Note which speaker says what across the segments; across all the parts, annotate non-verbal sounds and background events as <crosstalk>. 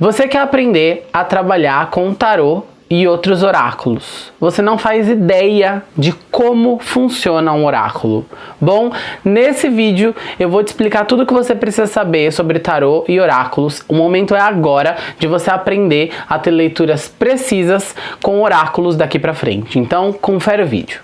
Speaker 1: Você quer aprender a trabalhar com tarô e outros oráculos. Você não faz ideia de como funciona um oráculo. Bom, nesse vídeo eu vou te explicar tudo o que você precisa saber sobre tarô e oráculos. O momento é agora de você aprender a ter leituras precisas com oráculos daqui pra frente. Então, confere o vídeo.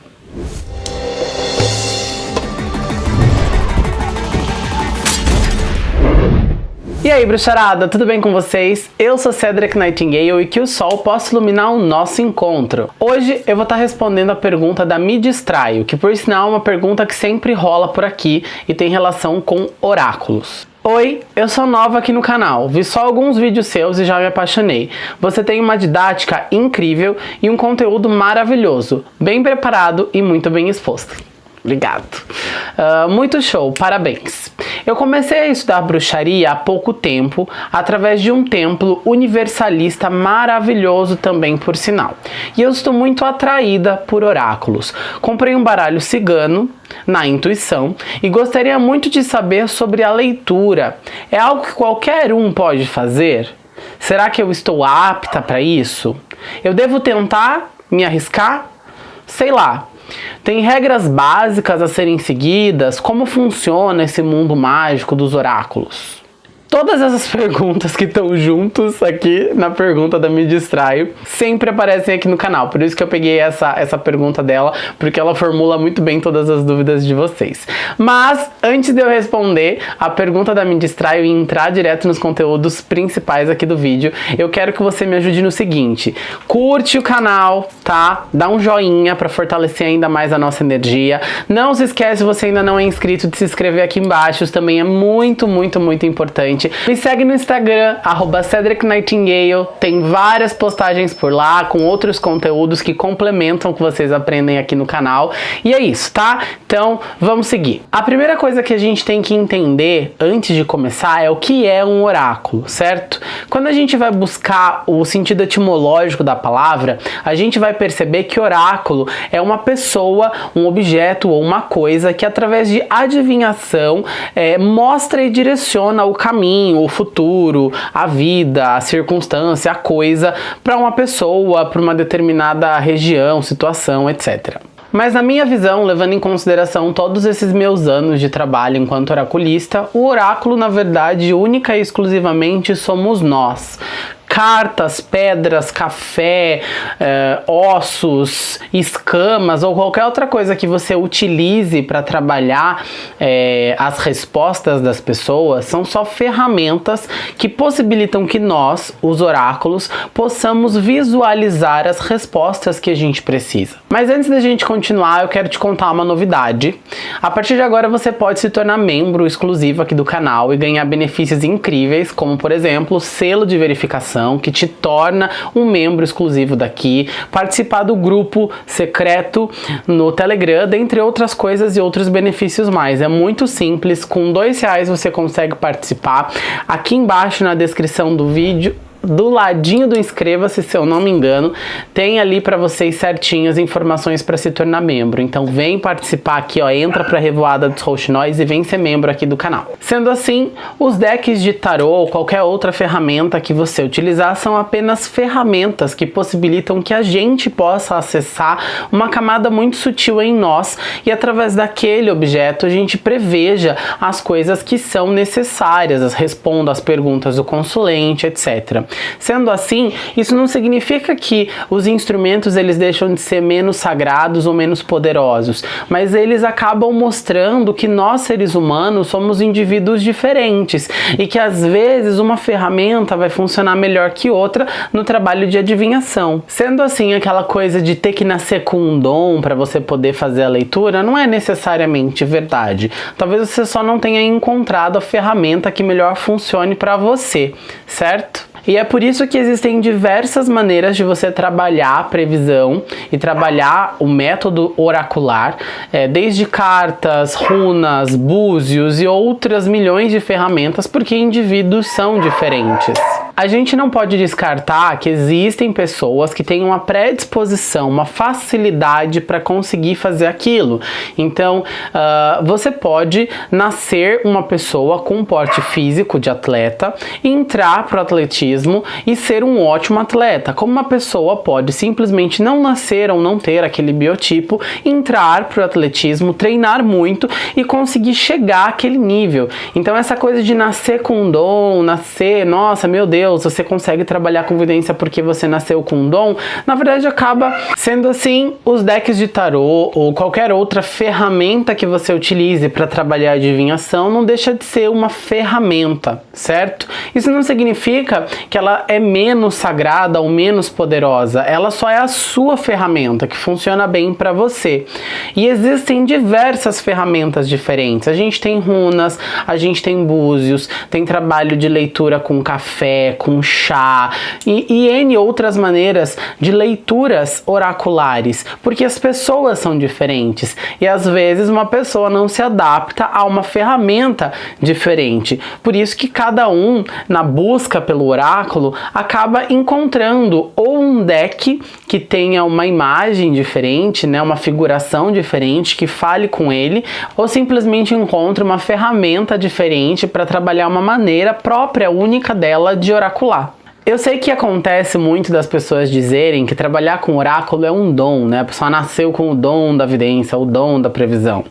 Speaker 1: E aí, bruxarada, tudo bem com vocês? Eu sou Cedric Nightingale e que o sol possa iluminar o nosso encontro. Hoje eu vou estar respondendo a pergunta da Me Distraio, que por sinal é uma pergunta que sempre rola por aqui e tem relação com oráculos. Oi, eu sou nova aqui no canal, vi só alguns vídeos seus e já me apaixonei. Você tem uma didática incrível e um conteúdo maravilhoso, bem preparado e muito bem exposto. Obrigado. Uh, muito show, parabéns. Eu comecei a estudar bruxaria há pouco tempo, através de um templo universalista maravilhoso também, por sinal. E eu estou muito atraída por oráculos. Comprei um baralho cigano, na intuição, e gostaria muito de saber sobre a leitura. É algo que qualquer um pode fazer? Será que eu estou apta para isso? Eu devo tentar me arriscar? Sei lá, tem regras básicas a serem seguidas? Como funciona esse mundo mágico dos oráculos? Todas essas <laughs> perguntas que estão juntos aqui na pergunta da Me Distraio sempre aparecem aqui no canal, por isso que eu peguei essa, essa pergunta dela, porque ela formula muito bem todas as dúvidas de vocês. Mas, antes de eu responder a pergunta da Me Distraio e entrar direto nos conteúdos principais aqui do vídeo, eu quero que você me ajude no seguinte, curte o canal, tá? Dá um joinha para fortalecer ainda mais a nossa energia. Não se esquece, se você ainda não é inscrito, de se inscrever aqui embaixo, isso também é muito, muito, muito importante gente. Me segue no Instagram, arroba Cedric Nightingale. Tem várias postagens por lá, com outros conteúdos que complementam o que vocês aprendem aqui no canal. E é isso, tá? Então, vamos seguir. A primeira coisa que a gente tem que entender antes de começar é o que é um oráculo, certo? Quando a gente vai buscar o sentido etimológico da palavra, a gente vai perceber que oráculo é uma pessoa, um objeto ou uma coisa que através de adivinhação é, mostra e direciona o caminho caminho, o futuro, a vida, a circunstância, a coisa para uma pessoa, para uma determinada região, situação, etc. Mas na minha visão, levando em consideração todos esses meus anos de trabalho enquanto oraculista, o oráculo, na verdade, única e exclusivamente somos nós cartas, pedras, café, é, ossos, escamas ou qualquer outra coisa que você utilize para trabalhar é, as respostas das pessoas são só ferramentas que possibilitam que nós, os oráculos, possamos visualizar as respostas que a gente precisa. Mas antes da gente continuar, eu quero te contar uma novidade. A partir de agora você pode se tornar membro exclusivo aqui do canal e ganhar benefícios incríveis, como por exemplo, selo de verificação que te torna um membro exclusivo daqui, participar do grupo secreto no Telegram, dentre outras coisas e outros benefícios mais. É muito simples, com dois reais você consegue participar. Aqui embaixo na descrição do vídeo do ladinho do inscreva-se, se eu não me engano, tem ali para vocês certinho as informações para se tornar membro. Então vem participar aqui, ó, entra para a Revoada dos Rouxinóis e vem ser membro aqui do canal. Sendo assim, os decks de tarô ou qualquer outra ferramenta que você utilizar são apenas ferramentas que possibilitam que a gente possa acessar uma camada muito sutil em nós e através daquele objeto a gente preveja as coisas que são necessárias, responda às perguntas do consulente, etc. Sendo assim, isso não significa que os instrumentos eles deixam de ser menos sagrados ou menos poderosos, mas eles acabam mostrando que nós seres humanos somos indivíduos diferentes e que às vezes uma ferramenta vai funcionar melhor que outra no trabalho de adivinhação. Sendo assim, aquela coisa de ter que nascer com um dom para você poder fazer a leitura não é necessariamente verdade. Talvez você só não tenha encontrado a ferramenta que melhor funcione para você, certo? E é por isso que existem diversas maneiras de você trabalhar a previsão e trabalhar o método oracular, é, desde cartas, runas, búzios e outras milhões de ferramentas, porque indivíduos são diferentes. A gente não pode descartar que existem pessoas que têm uma predisposição, uma facilidade para conseguir fazer aquilo. Então, uh, você pode nascer uma pessoa com um porte físico de atleta, entrar para o atletismo e ser um ótimo atleta. Como uma pessoa pode simplesmente não nascer ou não ter aquele biotipo, entrar para o atletismo, treinar muito e conseguir chegar àquele nível. Então, essa coisa de nascer com um dom, nascer, nossa, meu Deus, você consegue trabalhar com evidência porque você nasceu com um dom, na verdade acaba sendo assim os decks de tarô ou qualquer outra ferramenta que você utilize para trabalhar a adivinhação não deixa de ser uma ferramenta, certo? Isso não significa que ela é menos sagrada ou menos poderosa, ela só é a sua ferramenta que funciona bem para você. E existem diversas ferramentas diferentes. A gente tem runas, a gente tem búzios, tem trabalho de leitura com café, com chá e, e N outras maneiras de leituras oraculares, porque as pessoas são diferentes e às vezes uma pessoa não se adapta a uma ferramenta diferente. Por isso que cada um, na busca pelo oráculo, acaba encontrando ou um deck que tenha uma imagem diferente, né, uma figuração diferente, que fale com ele, ou simplesmente encontra uma ferramenta diferente para trabalhar uma maneira própria, única dela de oracular. Eu sei que acontece muito das pessoas dizerem que trabalhar com oráculo é um dom, né? A pessoa nasceu com o dom da vidência, o dom da previsão.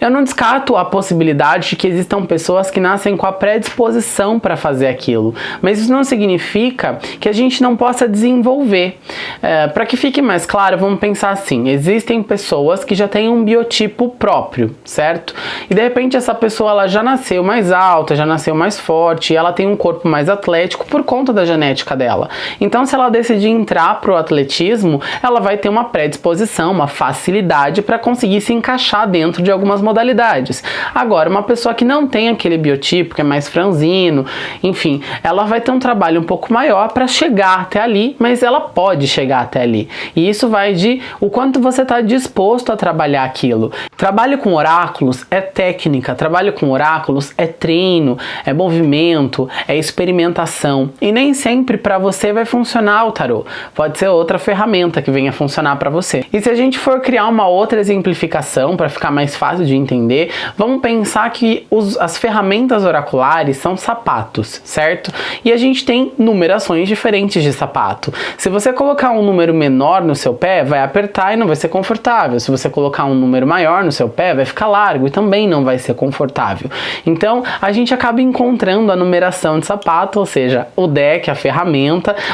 Speaker 1: Eu não descarto a possibilidade de que existam pessoas que nascem com a predisposição para fazer aquilo, mas isso não significa que a gente não possa desenvolver. É, para que fique mais claro, vamos pensar assim: existem pessoas que já têm um biotipo próprio, certo? E de repente essa pessoa ela já nasceu mais alta, já nasceu mais forte, ela tem um corpo mais atlético por conta da genética genética dela. Então, se ela decidir entrar pro atletismo, ela vai ter uma predisposição, uma facilidade para conseguir se encaixar dentro de algumas modalidades. Agora, uma pessoa que não tem aquele biotipo, que é mais franzino, enfim, ela vai ter um trabalho um pouco maior para chegar até ali, mas ela pode chegar até ali. E isso vai de o quanto você está disposto a trabalhar aquilo. Trabalho com oráculos é técnica, trabalho com oráculos é treino, é movimento, é experimentação. E nem sempre sempre para você vai funcionar o tarô. Pode ser outra ferramenta que venha funcionar para você. E se a gente for criar uma outra exemplificação para ficar mais fácil de entender, vamos pensar que os, as ferramentas oraculares são sapatos, certo? E a gente tem numerações diferentes de sapato. Se você colocar um número menor no seu pé, vai apertar e não vai ser confortável. Se você colocar um número maior no seu pé, vai ficar largo e também não vai ser confortável. Então, a gente acaba encontrando a numeração de sapato, ou seja, o deck, a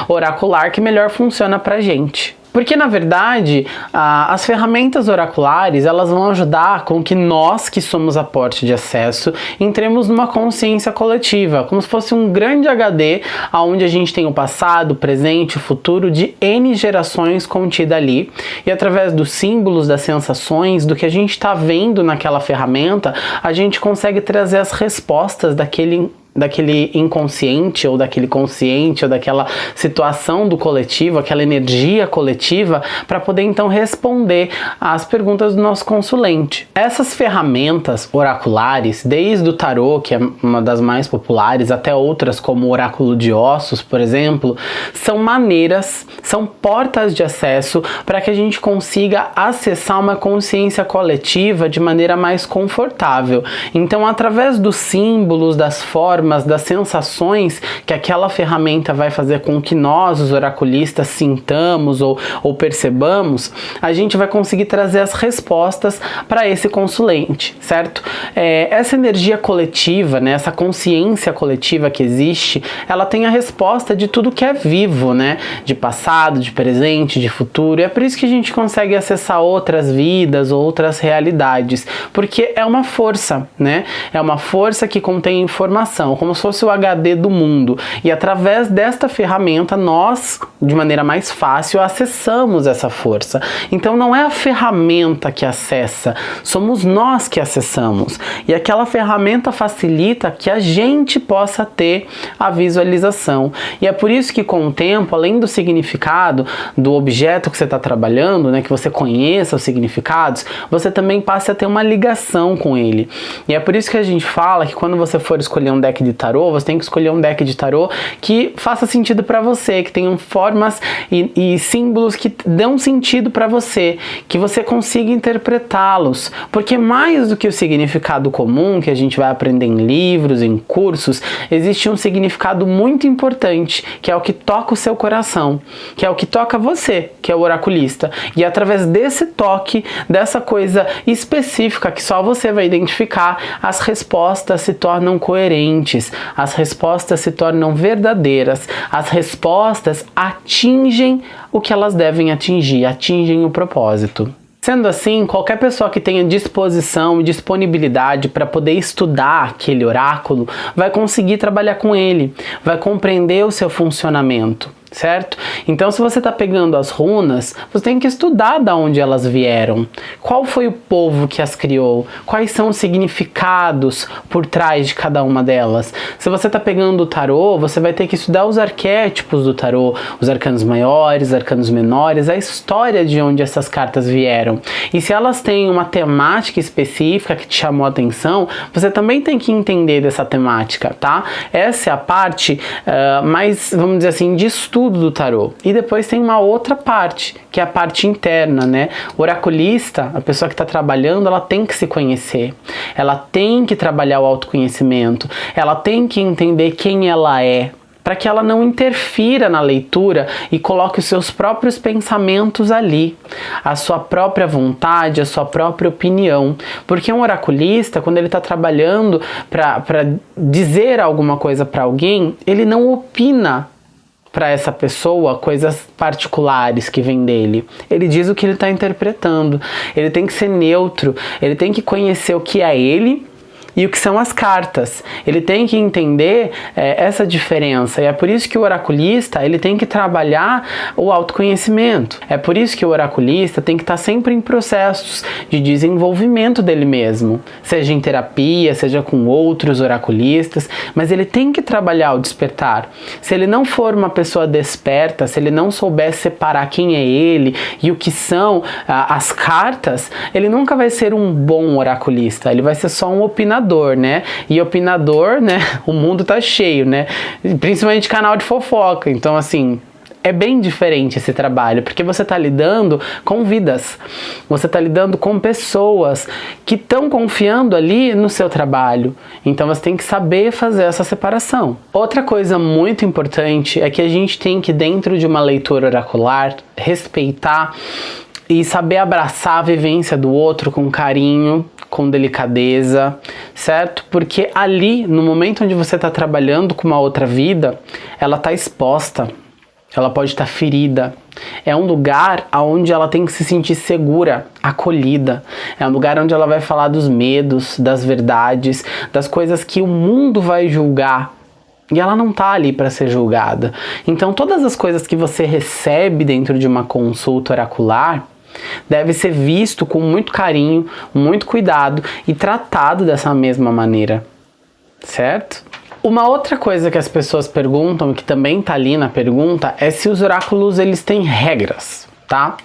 Speaker 1: oracular que melhor funciona para gente. Porque na verdade, as ferramentas oraculares, elas vão ajudar com que nós que somos a porta de acesso entremos numa consciência coletiva, como se fosse um grande HD onde a gente tem o passado, o presente, o futuro de N gerações contida ali. E através dos símbolos, das sensações, do que a gente está vendo naquela ferramenta, a gente consegue trazer as respostas daquele daquele inconsciente ou daquele consciente ou daquela situação do coletivo, aquela energia coletiva, para poder então responder às perguntas do nosso consulente. Essas ferramentas oraculares, desde o tarô, que é uma das mais populares, até outras como o oráculo de ossos, por exemplo, são maneiras, são portas de acesso para que a gente consiga acessar uma consciência coletiva de maneira mais confortável. Então, através dos símbolos, das formas, formas, das sensações que aquela ferramenta vai fazer com que nós, os oraculistas, sintamos ou, ou percebamos, a gente vai conseguir trazer as respostas para esse consulente, certo? É, essa energia coletiva, né, essa consciência coletiva que existe, ela tem a resposta de tudo que é vivo, né? De passado, de presente, de futuro. E é por isso que a gente consegue acessar outras vidas, outras realidades, porque é uma força, né? É uma força que contém informação como se fosse o HD do mundo. E através desta ferramenta, nós, de maneira mais fácil, acessamos essa força. Então não é a ferramenta que acessa, somos nós que acessamos. E aquela ferramenta facilita que a gente possa ter a visualização. E é por isso que com o tempo, além do significado do objeto que você está trabalhando, né, que você conheça os significados, você também passa a ter uma ligação com ele. E é por isso que a gente fala que quando você for escolher um deck deck de tarô, você tem que escolher um deck de tarô que faça sentido para você, que tenham formas e, e símbolos que dão sentido para você, que você consiga interpretá-los, porque mais do que o significado comum que a gente vai aprender em livros, em cursos, existe um significado muito importante, que é o que toca o seu coração, que é o que toca você, que é o oraculista. E através desse toque, dessa coisa específica que só você vai identificar, as respostas se tornam coerentes, as respostas se tornam verdadeiras, as respostas atingem o que elas devem atingir, atingem o propósito. Sendo assim, qualquer pessoa que tenha disposição e disponibilidade para poder estudar aquele oráculo vai conseguir trabalhar com ele, vai compreender o seu funcionamento certo? Então se você está pegando as runas, você tem que estudar da onde elas vieram. Qual foi o povo que as criou? Quais são os significados por trás de cada uma delas? Se você está pegando o tarô, você vai ter que estudar os arquétipos do tarô, os arcanos maiores, arcanos menores, a história de onde essas cartas vieram. E se elas têm uma temática específica que te chamou a atenção, você também tem que entender dessa temática, tá? Essa é a parte uh, mais, vamos dizer assim, de estudo estudo do tarô. E depois tem uma outra parte, que é a parte interna, né? O oraculista, a pessoa que está trabalhando, ela tem que se conhecer. Ela tem que trabalhar o autoconhecimento. Ela tem que entender quem ela é, para que ela não interfira na leitura e coloque os seus próprios pensamentos ali, a sua própria vontade, a sua própria opinião. Porque um oraculista, quando ele está trabalhando para dizer alguma coisa para alguém, ele não opina para essa pessoa coisas particulares que vêm dele. Ele diz o que ele está interpretando. Ele tem que ser neutro. Ele tem que conhecer o que é ele e o que são as cartas. Ele tem que entender é, essa diferença e é por isso que o oraculista ele tem que trabalhar o autoconhecimento. É por isso que o oraculista tem que estar sempre em processos de desenvolvimento dele mesmo, seja em terapia, seja com outros oraculistas, mas ele tem que trabalhar o despertar. Se ele não for uma pessoa desperta, se ele não souber separar quem é ele e o que são ah, as cartas, ele nunca vai ser um bom oraculista, ele vai ser só um opinador opinador, né? E opinador, né? <laughs> O mundo tá cheio, né? Principalmente canal de fofoca. Então, assim, é bem diferente esse trabalho, porque você está lidando com vidas, você está lidando com pessoas que estão confiando ali no seu trabalho. Então você tem que saber fazer essa separação. Outra coisa muito importante é que a gente tem que, dentro de uma leitura oracular, respeitar e saber abraçar a vivência do outro com carinho, com delicadeza, certo? Porque ali, no momento onde você está trabalhando com uma outra vida, ela está exposta, ela pode estar tá ferida. É um lugar onde ela tem que se sentir segura, acolhida. É um lugar onde ela vai falar dos medos, das verdades, das coisas que o mundo vai julgar, e ela não está ali para ser julgada. Então, todas as coisas que você recebe dentro de uma consulta oracular, deve ser visto com muito carinho, muito cuidado e tratado dessa mesma maneira, certo? Uma outra coisa que as pessoas perguntam, que também está ali na pergunta, é se os oráculos eles têm regras, tá?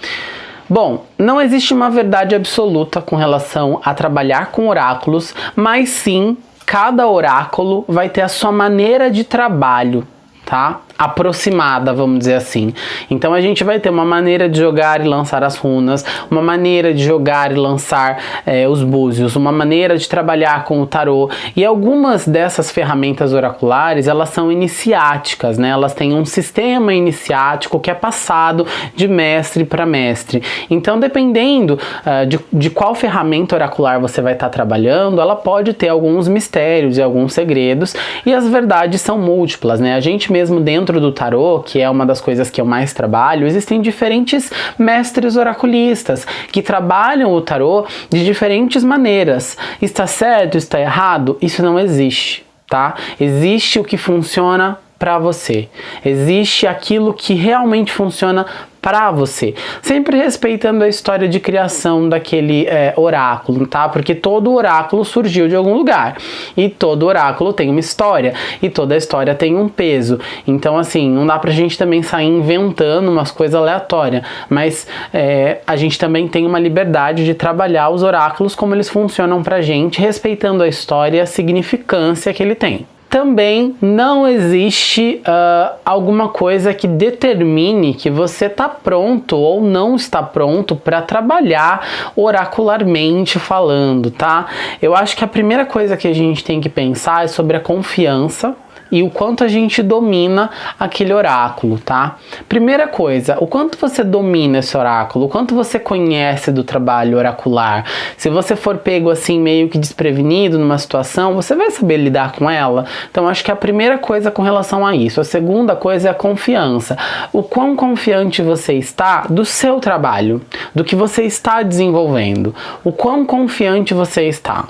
Speaker 1: Bom, não existe uma verdade absoluta com relação a trabalhar com oráculos, mas sim cada oráculo vai ter a sua maneira de trabalho, tá? Aproximada, vamos dizer assim. Então a gente vai ter uma maneira de jogar e lançar as runas, uma maneira de jogar e lançar é, os búzios, uma maneira de trabalhar com o tarô. E algumas dessas ferramentas oraculares, elas são iniciáticas, né? Elas têm um sistema iniciático que é passado de mestre para mestre. Então, dependendo uh, de, de qual ferramenta oracular você vai estar tá trabalhando, ela pode ter alguns mistérios e alguns segredos, e as verdades são múltiplas, né? A gente mesmo dentro dentro do tarô, que é uma das coisas que eu mais trabalho, existem diferentes mestres oraculistas que trabalham o tarô de diferentes maneiras. Está certo? Está errado? Isso não existe, tá? Existe o que funciona para você. Existe aquilo que realmente funciona para você, sempre respeitando a história de criação daquele é, oráculo, tá? Porque todo oráculo surgiu de algum lugar e todo oráculo tem uma história e toda história tem um peso. Então, assim, não dá pra gente também sair inventando umas coisas aleatórias, mas é, a gente também tem uma liberdade de trabalhar os oráculos como eles funcionam pra gente, respeitando a história e a significância que ele tem. Também não existe uh, alguma coisa que determine que você está pronto ou não está pronto para trabalhar oracularmente falando, tá? Eu acho que a primeira coisa que a gente tem que pensar é sobre a confiança e o quanto a gente domina aquele oráculo, tá? Primeira coisa, o quanto você domina esse oráculo, o quanto você conhece do trabalho oracular. Se você for pego assim meio que desprevenido numa situação, você vai saber lidar com ela. Então acho que a primeira coisa com relação a isso. A segunda coisa é a confiança. O quão confiante você está do seu trabalho, do que você está desenvolvendo. O quão confiante você está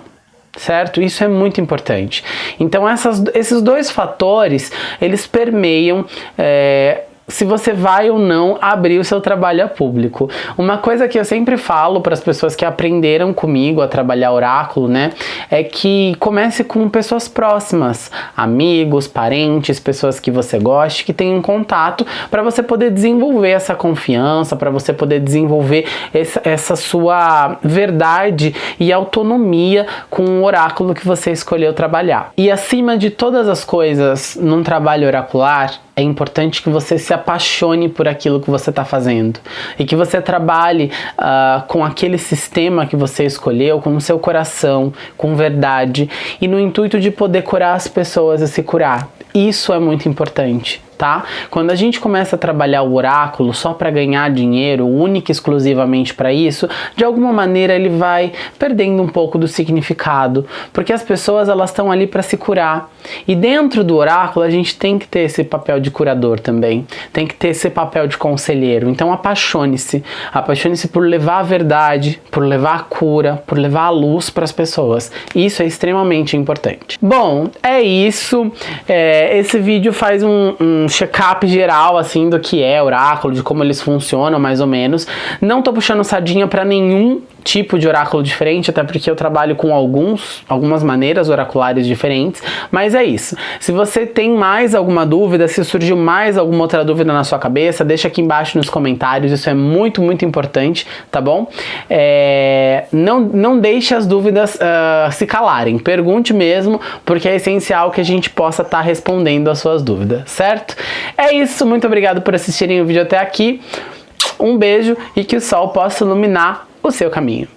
Speaker 1: certo? Isso é muito importante. Então essas, esses dois fatores, eles permeiam é, se você vai ou não abrir o seu trabalho a público. Uma coisa que eu sempre falo para as pessoas que aprenderam comigo a trabalhar oráculo, né, é que comece com pessoas próximas, amigos, parentes, pessoas que você goste, que tenham contato, para você poder desenvolver essa confiança, para você poder desenvolver essa, essa sua verdade e autonomia com o oráculo que você escolheu trabalhar. E acima de todas as coisas, num trabalho oracular, é importante que você se apaixone por aquilo que você está fazendo e que você trabalhe uh, com aquele sistema que você escolheu, com o seu coração, com verdade e no intuito de poder curar as pessoas e se curar. Isso é muito importante tá? Quando a gente começa a trabalhar o oráculo só para ganhar dinheiro, única e exclusivamente para isso, de alguma maneira ele vai perdendo um pouco do significado, porque as pessoas elas estão ali para se curar. E dentro do oráculo a gente tem que ter esse papel de curador também, tem que ter esse papel de conselheiro. Então apaixone-se, apaixone-se por levar a verdade, por levar a cura, por levar a luz para as pessoas. Isso é extremamente importante. Bom, é isso. É, esse vídeo faz um, um um check-up geral, assim, do que é oráculo, de como eles funcionam, mais ou menos. Não tô puxando sardinha para nenhum tipo de oráculo diferente, até porque eu trabalho com alguns, algumas maneiras oraculares diferentes, mas é isso. Se você tem mais alguma dúvida, se surgiu mais alguma outra dúvida na sua cabeça, deixa aqui embaixo nos comentários, isso é muito, muito importante, tá bom? É, não, não deixe as dúvidas uh, se calarem, pergunte mesmo, porque é essencial que a gente possa estar tá respondendo as suas dúvidas, certo? É isso, muito obrigado por assistirem o vídeo até aqui, um beijo e que o sol possa iluminar o seu caminho.